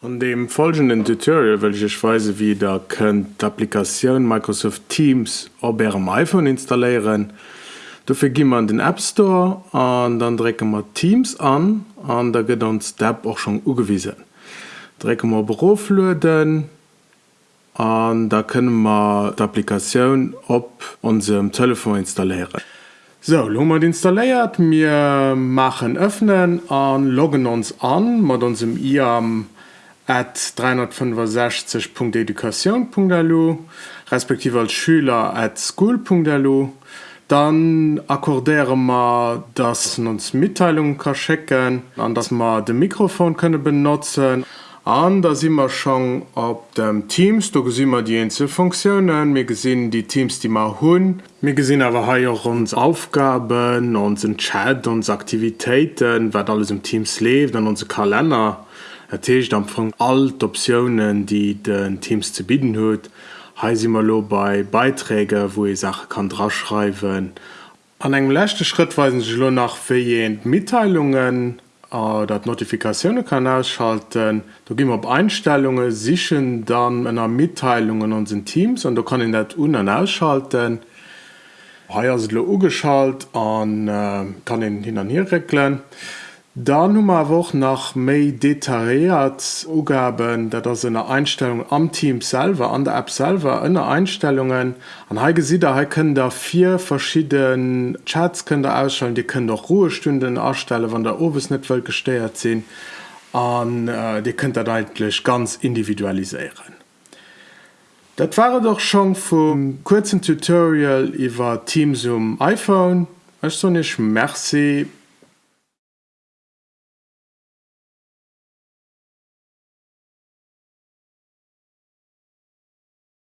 An dem folgenden Tutorial will ich weise wie der könnt d'Applikation Microsoft Teams op ihrem iPhone installieren. Dafür gi man den App Store an dann drecke man Teams an an da geht uns App auch schon ugewiesen. Drecke man Beruflöden an da können wir d'Applikation op unserem Telefon installieren. So Lummer installiert mir machen öffnen an loggen uns an mat unserem IAM at 365.education.lu respektive als Schüler at school.lu dann akkordieren wir dass uns Mitteilungen kann checken an dass man de Mikrofon könne benutzen an da sind wir schon op dem Teams da gesehen wir die Einzelfunktionen mir gesehen die Teams die mal hun mir gesehen aber auch uns Aufgaben unseren Chat und Aktivitäten wer alles im Teams lebt dann unsere Kalender Ercht am vu alt Optionen, die den Teams zu bieten huet, he immer lo bei Beiträge, wo ihr Sache kann draschreiben. An engem lechte Schritt weisen sich lo nach firjent Mitteilungen äh, dat Notifikationen kann ausschalten. Da gi op Einstellungen sichchen dann ennner Mitteilungen sind Teams und da kann in dat unen ausschalten. Heier se lo ugeschalt an äh, kann den hin an hier regeln. Da nummer woch nach méi detailiert Ugaben, dat ass ennner Einstellung am Team selber an der App selber ënner Einstellungen an heige si ha können der vier verschieden Chats können der ausschalten, die können doch Ruhestunden erstelle, wann der Owes netwel gesteiert sinn an äh, die könnt dat eigentlich ganz individualisieren. Dat war doch schon vum kurzen Tutorial iwwer Teamsum iPhone. Ech so nicht Merci